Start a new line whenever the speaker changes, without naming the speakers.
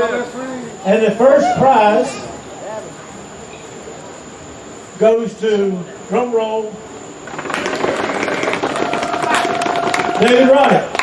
And the first prize goes to, drum roll, David Wright.